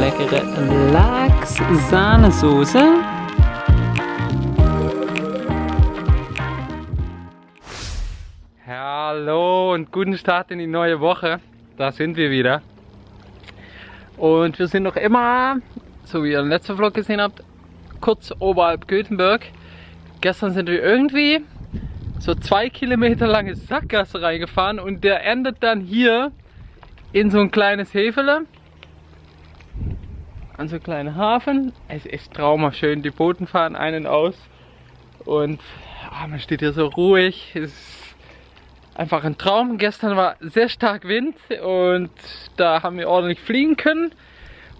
Leckere Lachs-Sahnesoße. Hallo und guten Start in die neue Woche. Da sind wir wieder. Und wir sind noch immer, so wie ihr im letzten Vlog gesehen habt, kurz oberhalb Göteborg. Gestern sind wir irgendwie so zwei Kilometer lange Sackgasse reingefahren und der endet dann hier in so ein kleines Hefele. An so einen kleinen Hafen. Es ist traumhaft schön. Die Booten fahren einen aus. Und ah, man steht hier so ruhig. Es ist einfach ein Traum. Gestern war sehr stark Wind und da haben wir ordentlich fliegen können.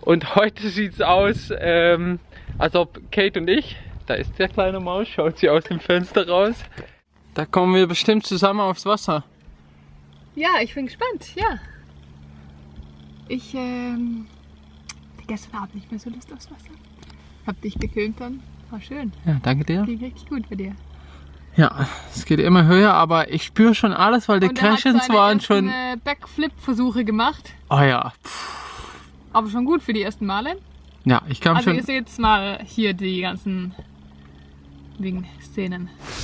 Und heute sieht es aus, ähm, als ob Kate und ich, da ist der kleine Maus, schaut sie aus dem Fenster raus. Da kommen wir bestimmt zusammen aufs Wasser. Ja, ich bin gespannt, ja. Ich, ähm, hatte gestern Abend nicht mehr so Lust aufs Wasser. Hab dich gefilmt dann. War schön. Ja, danke dir. Ging richtig gut bei dir. Ja, es geht immer höher, aber ich spüre schon alles, weil die seine waren schon... äh, Backflip-Versuche gemacht. Oh ja, Puh. Aber schon gut für die ersten Male. Ja, ich kam Also schon... ihr seht jetzt mal hier die ganzen Wing-Szenen. So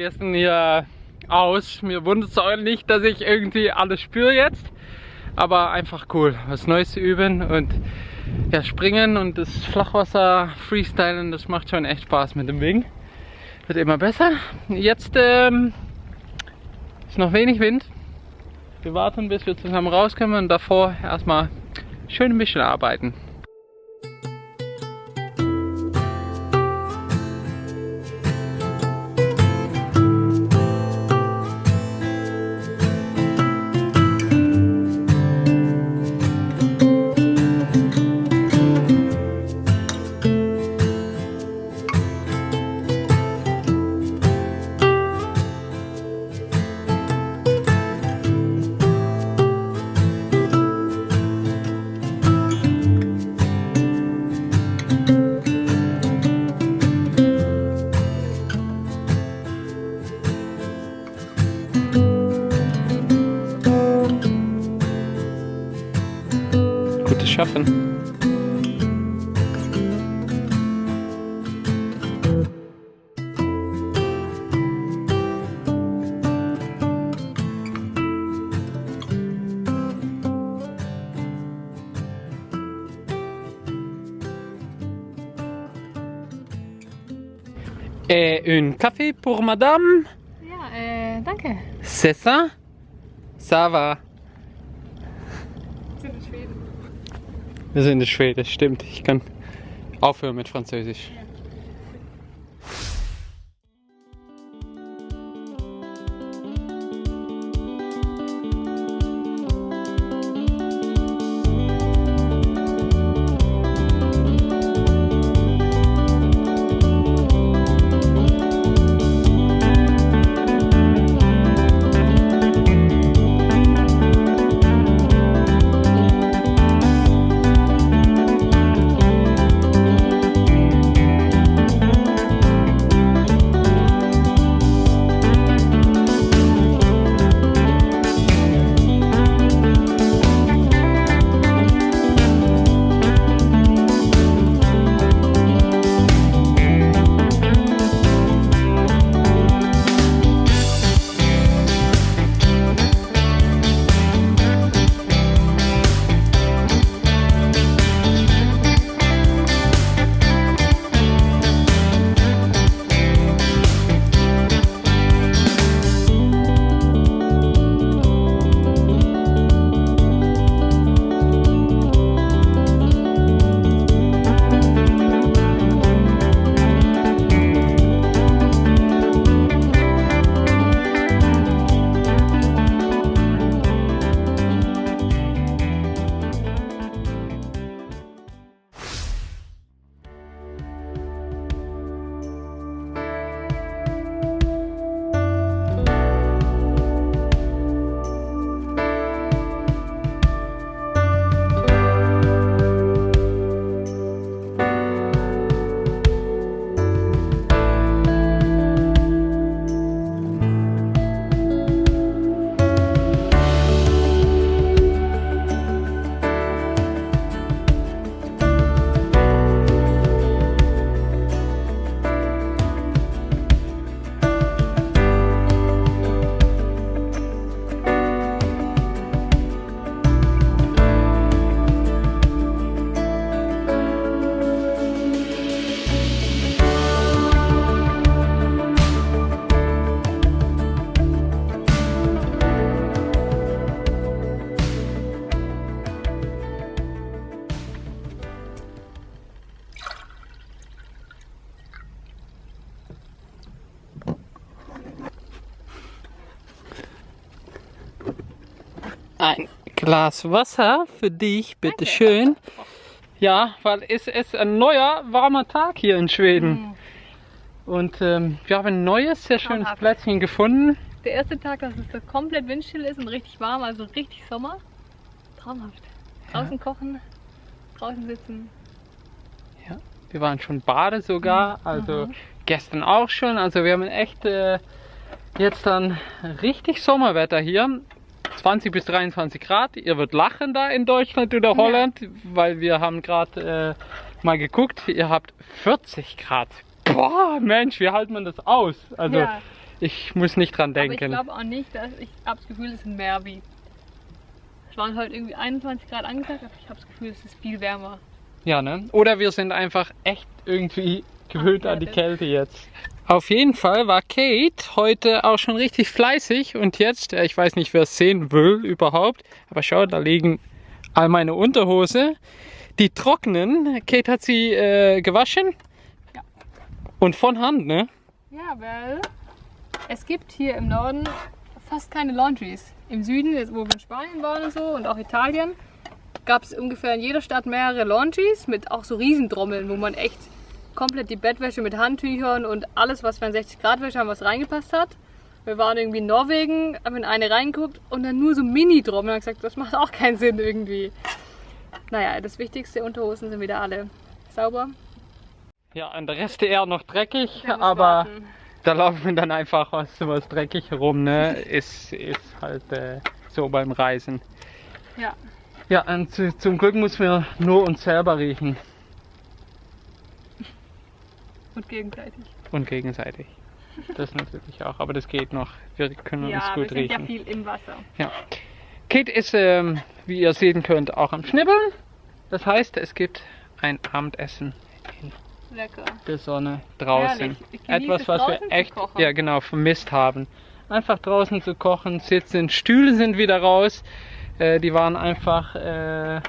gestern hier aus. Mir wundert es auch nicht, dass ich irgendwie alles spüre jetzt. Aber einfach cool, was Neues zu üben und ja, springen und das Flachwasser freestylen, das macht schon echt Spaß mit dem Wing. Wird immer besser. Jetzt ähm, ist noch wenig Wind. Wir warten, bis wir zusammen rauskommen und davor erstmal schön ein bisschen arbeiten. Schaffen. Et un café pour madame? Ja, äh, danke. C'est ça? Ça va. Wir sind in Schweden, stimmt. Ich kann aufhören mit Französisch. Ein Glas Wasser für dich, bitteschön. Ja, weil es ist ein neuer, warmer Tag hier in Schweden. Mhm. Und ähm, wir haben ein neues, sehr schönes Traumhaft. Plätzchen gefunden. Der erste Tag, dass es so komplett windstill ist und richtig warm, also richtig Sommer. Traumhaft. Draußen kochen, draußen sitzen. Wir waren schon baden sogar, also Mhm. gestern auch schon. Also wir haben echt äh, jetzt dann richtig Sommerwetter hier. 20 bis 23 Grad. Ihr wird lachen da in Deutschland oder Holland, weil wir haben gerade äh, mal geguckt. Ihr habt 40 Grad. Boah, Mensch, wie hält man das aus? Also ja, ich muss nicht dran aber ich denken. glaube auch nicht, dass ich habe das Gefühl, es sind mehr wie. Es waren heute irgendwie 21 Grad angesagt, aber ich habe das Gefühl, es ist viel wärmer. Ja, ne? Oder wir sind einfach echt irgendwie gewöhnt an die. Kälte jetzt. Auf jeden Fall war Kate heute auch schon richtig fleißig und jetzt, äh, ich weiß nicht, wer es sehen will überhaupt, aber schau, da liegen all meine Unterhose. Die trocknen. Kate hat sie äh, gewaschen. Ja. Und von Hand, ne? Ja, weil es gibt hier im Norden fast keine Laundries. Im Süden, wo wir in Spanien waren und so und auch Italien, gab es ungefähr in jeder Stadt mehrere Laundries mit auch so Riesentrommeln, wo man echt komplett die Bettwäsche mit Handtüchern und alles, was für ein 60 Grad Wäsche haben, was reingepasst hat. Wir waren irgendwie in Norwegen, haben in eine reingeguckt und dann nur so Mini-Trommeln. Und gesagt, das macht auch keinen Sinn irgendwie. Naja, das Wichtigste, Unterhosen sind wieder alle sauber. Ja, und der Rest eher noch dreckig, aber warten. da laufen dann einfach was, was dreckig herum, ne? Ist, ist halt äh, so beim Reisen. Ja, Ja, und zu, zum Glück müssen wir nur uns selber riechen und gegenseitig. und gegenseitig. Das natürlich auch, aber das geht noch. Wir können uns Ja, wir gut ja riechen. viel im Wasser. Ja. Kate ist, ähm, wie ihr sehen könnt, auch am Schnibbeln. Das heißt, es gibt ein Abendessen Lecker. der Sonne draußen. Etwas, was draußen wir echt ja, genau, vermisst haben. Einfach draußen zu kochen, sitzen, Stühle sind wieder raus. Äh, die waren einfach äh, waren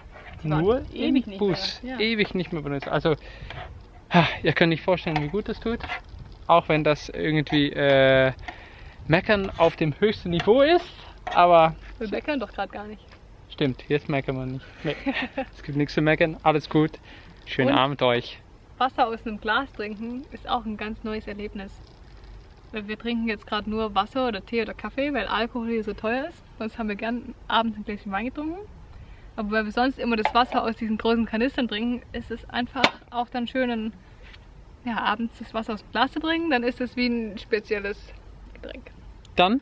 nur ewig im nicht Bus. mehr, ja. Ewig nicht mehr benutzt. Also, ha, ihr könnt nicht vorstellen, wie gut das tut. Auch wenn das irgendwie äh, Meckern auf dem höchsten Niveau ist. Aber Wir meckern doch gerade gar nicht. stimmt, jetzt meckern wir nicht. Nee, es gibt nichts zu meckern. Alles gut. Schönen Und? Abend euch. Wasser aus einem Glas trinken ist auch ein ganz neues Erlebnis. Wir trinken jetzt gerade nur Wasser oder Tee oder Kaffee, weil Alkohol hier so teuer ist. Sonst haben wir gern abends ein Gläschen Wein getrunken. Aber weil wir sonst immer das Wasser aus diesen großen Kanistern trinken, ist es einfach auch dann schön, ein, ja, abends das Wasser aus dem Glas zu trinken. Dann ist es wie ein spezielles Getränk. Dann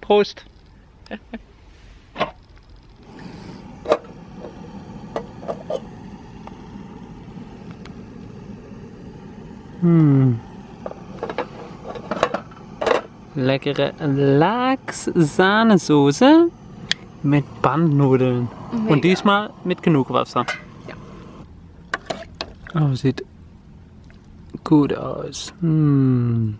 Prost. Hm. Leckere Lachs-Sahnesoße mit Bandnudeln. Mega. Und diesmal mit genug Wasser. Ja. Oh, sieht gut aus. Hm.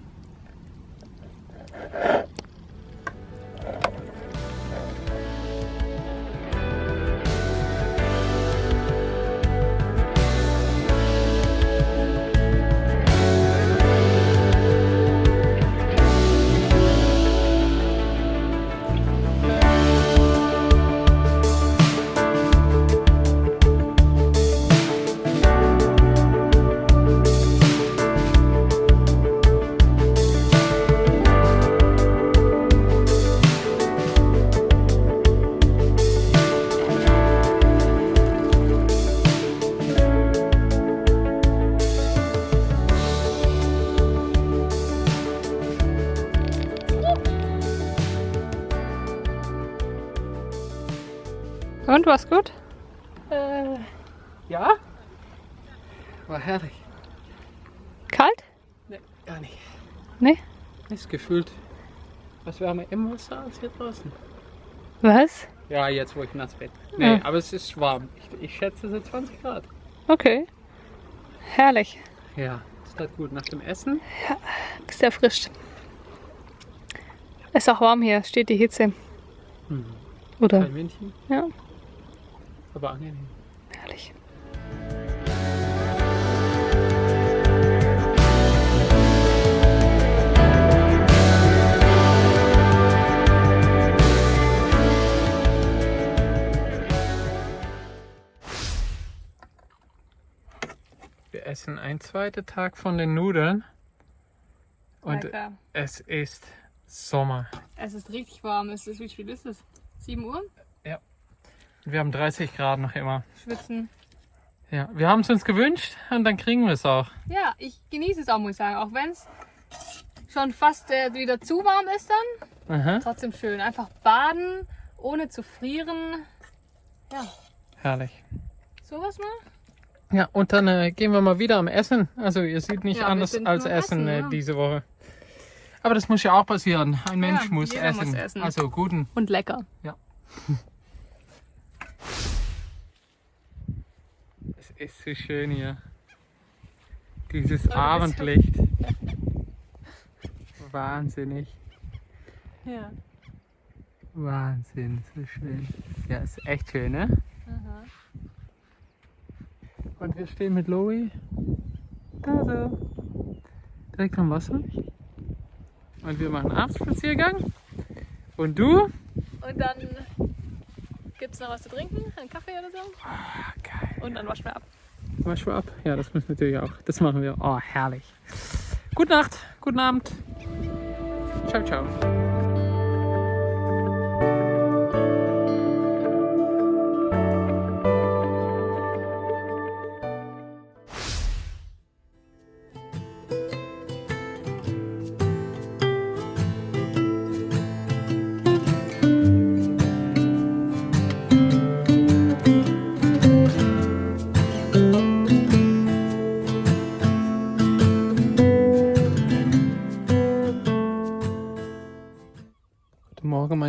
Ist gefühlt was wärmer im Wasser als hier draußen. Was? Ja, jetzt wo ich nass bin. Nee, Ja. aber es ist warm. Ich, ich schätze so 20 Grad. Okay. Herrlich. Ja, ist das gut. Nach dem Essen? Bist erfrischt. Ist auch warm hier, steht die Hitze. Mhm. Oder? Kein Windchen, Ja, aber angenehm. Essen einen zweiten Tag von den Nudeln. Und Lecker. es ist Sommer. Es ist richtig warm. Es ist, wie viel ist es? 7 Uhr? Wir haben 30 Grad noch immer. Schwitzen. Ja, wir haben es uns gewünscht und dann kriegen wir es auch. Ja, ich genieße es auch, muss ich sagen. Auch wenn es schon fast äh, wieder zu warm ist dann. Aha, Trotzdem schön. Einfach baden, ohne zu frieren. Ja, herrlich. sowas mal. Ja, und dann äh, gehen wir mal wieder am Essen. Also ihr seht nicht Ja, anders als Essen, Essen, äh, ja. diese Woche. Aber das muss ja auch passieren. Ein Mensch Ja, muss, jeder essen. muss essen. Also guten. Und lecker. Es ist so schön hier. Dieses ja- Abendlicht. Wahnsinnig. Ja. Wahnsinn, so schön. Ja, ist echt schön, ne? Aha. Und wir stehen mit Louis da so. Direkt am Wasser. Und wir machen Abendspaziergang. Und du? Und dann gibt es noch was zu trinken, einen Kaffee oder so. Ah, geil. Und dann waschen wir ab. Wasch mal ab. Ja, das müssen wir natürlich auch. Das machen wir. Oh, herrlich. Gute Nacht, guten Abend. Ciao, ciao.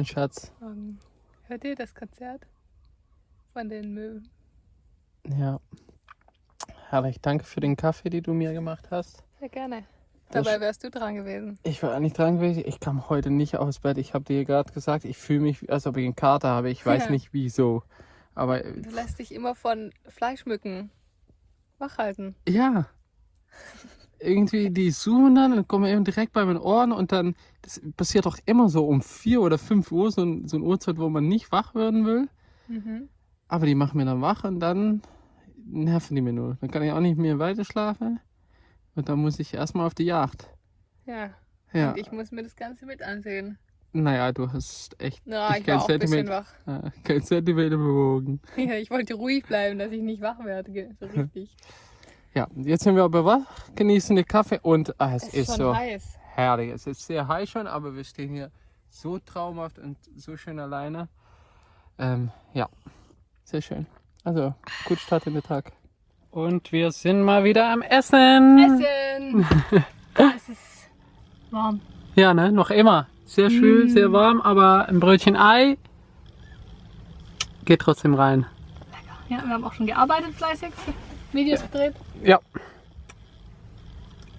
Guten Morgen, Schatz. Ähm, hört ihr das Konzert von den Möwen? Ja. Herrlich. Danke für den Kaffee, den du mir gemacht hast. Sehr gerne. Dabei wärst du dran gewesen. Ich war nicht dran gewesen. Ich kam heute nicht aus Bett. Ich habe dir gerade gesagt, ich fühle mich, als ob ich einen Kater habe. Ich weiß Ja. nicht wieso. Aber äh, Du lässt dich immer von Fleischmücken wach halten. ja. Irgendwie, die suchen dann und kommen eben direkt bei meinen Ohren und dann, das passiert doch immer so um 4 oder 5 Uhr, so, ein, so eine Uhrzeit, wo man nicht wach werden will. Mhm. Aber die machen mir dann wach und dann nerven die mir nur. Dann kann ich auch nicht mehr weiter schlafen. Und dann muss ich erstmal auf die Jagd. Ja. Ja, Und ich muss mir das Ganze mit ansehen. naja, du hast echt Na, Ich kein auch ein bisschen Zentimeter. wach. äh, kein Zentimeter bewogen. Ja, ich wollte ruhig bleiben, dass ich nicht wach werde. So richtig. Ja, jetzt sind wir aber wach, genießen den Kaffee und ah, es, Es ist schon so heiß. herrlich. Es ist sehr heiß schon, aber wir stehen hier so traumhaft und so schön alleine. Ähm, ja, sehr schön. Also, gut Start in den Tag. Und wir sind mal wieder am Essen. Essen! es ist warm. Ja, ne, noch immer. Sehr schön, Mm. sehr warm, aber ein Brötchen Ei geht trotzdem rein. Ja, wir haben auch schon gearbeitet fleißig, Videos gedreht. Ja,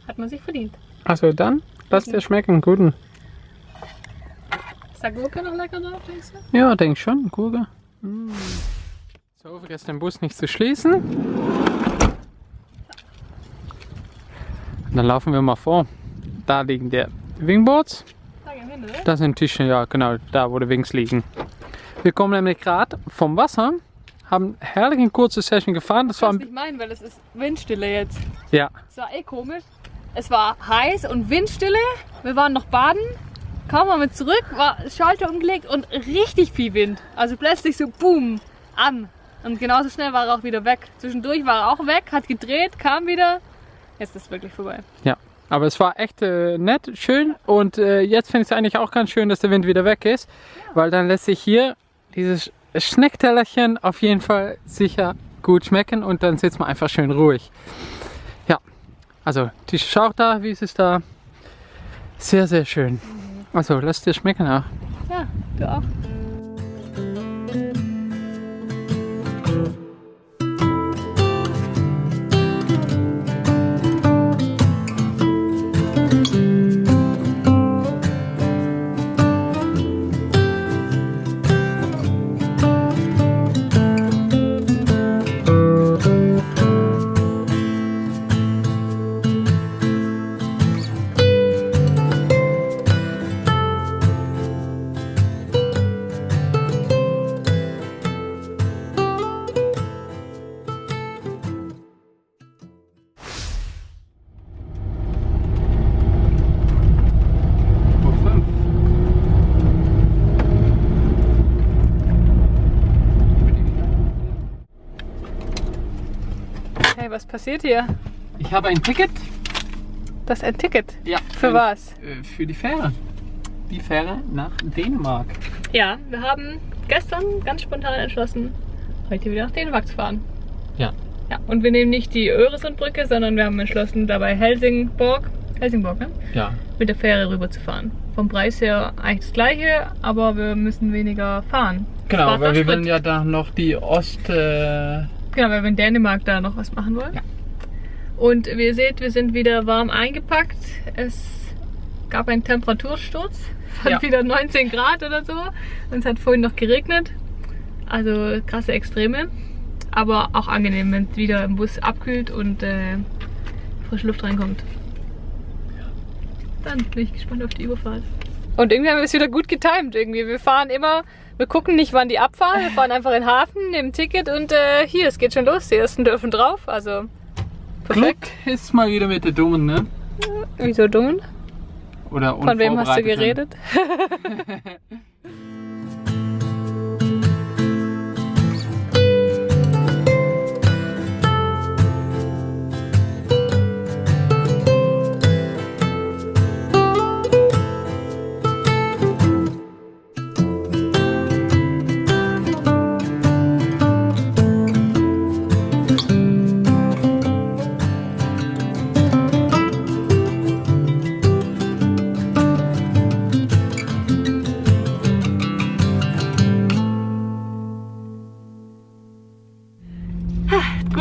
Hat man sich verdient. also dann, lass dir schmecken, guten. Ist der Gurke noch lecker drauf, denkst du? Ja, denk schon, Gurke. Mm. So, vergesst den Bus nicht zu schließen. Und dann laufen wir mal vor. Da liegen die Wingboards. Da gehen wir hin, oder? Da sind Tische, ja genau, da wo die Wings liegen. Wir kommen nämlich gerade vom Wasser, haben herrlich eine kurze Session gefahren. Das war Das ein, nicht meinen, weil es ist Windstille jetzt. ja, Es war eh komisch. Es war heiß und Windstille. Wir waren noch baden. Kaum waren wir zurück, war Schalter umgelegt und richtig viel Wind. Also plötzlich so boom, an. Und genauso schnell war er auch wieder weg. Zwischendurch war er auch weg, hat gedreht, kam wieder. Jetzt ist es wirklich vorbei. Ja, aber es war echt äh, nett, schön und äh, jetzt finde ich es eigentlich auch ganz schön, dass der Wind wieder weg ist, weil dann lässt sich hier dieses Schnecktellerchen auf jeden Fall sicher gut schmecken und dann sitzt man einfach schön ruhig. Ja, also ist auch da, wie ist es da? Sehr, sehr schön. Also lass dir schmecken auch. Ja, du auch. Was passiert hier? Ich habe ein Ticket. Das ist ein Ticket. Ja. Für was? Äh, Für die Fähre. Die Fähre nach Dänemark. Ja, wir haben gestern ganz spontan entschlossen, heute wieder nach Dänemark zu fahren. Ja. Ja, und wir nehmen nicht die Öresundbrücke, sondern wir haben entschlossen, dabei Helsingborg, Helsingborg, ne? Ja. mit der Fähre rüber zu fahren. Vom Preis her eigentlich das gleiche, aber wir müssen weniger fahren. Genau, weil wir Sprit. wollen ja da noch die Ost... Äh, Genau, weil wir in Dänemark da noch was machen wollen. Ja. Und wie ihr seht, wir sind wieder warm eingepackt. Es gab einen Temperatursturz von Ja. wieder 19 Grad oder so. Und es hat vorhin noch geregnet. Also krasse Extreme. Aber auch angenehm, wenn es wieder im Bus abkühlt und äh, frische Luft reinkommt. Dann bin ich gespannt auf die Überfahrt. Und irgendwie haben wir es wieder gut getimt. Irgendwie. Wir fahren immer, wir gucken nicht, wann die abfahren. Wir fahren einfach in den Hafen, nehmen ein Ticket und äh, hier, es geht schon los. Die ersten dürfen drauf. Also perfekt. Glück ist mal wieder mit der Dummen, ne? Wieso dummen? Oder Von wem hast du geredet?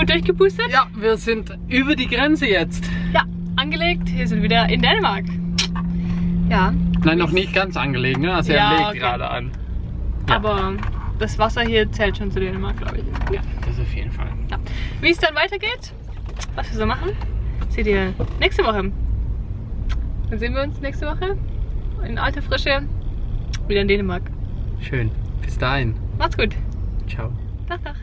Gut durchgepustet? Ja, wir sind über die Grenze jetzt. Ja, angelegt. Wir sind wieder in Dänemark. Ja. Nein, noch nicht ganz angelegen, ne? Also Ja, er legt okay. gerade an. Ja. Aber das Wasser hier zählt schon zu Dänemark, glaube ich. Ja, das auf jeden Fall. Ja. Wie es dann weitergeht, was wir so machen, seht ihr nächste Woche. Dann sehen wir uns nächste Woche in alter Frische wieder in Dänemark. Schön. Bis dahin. Macht's gut. Ciao. Tag, Tag.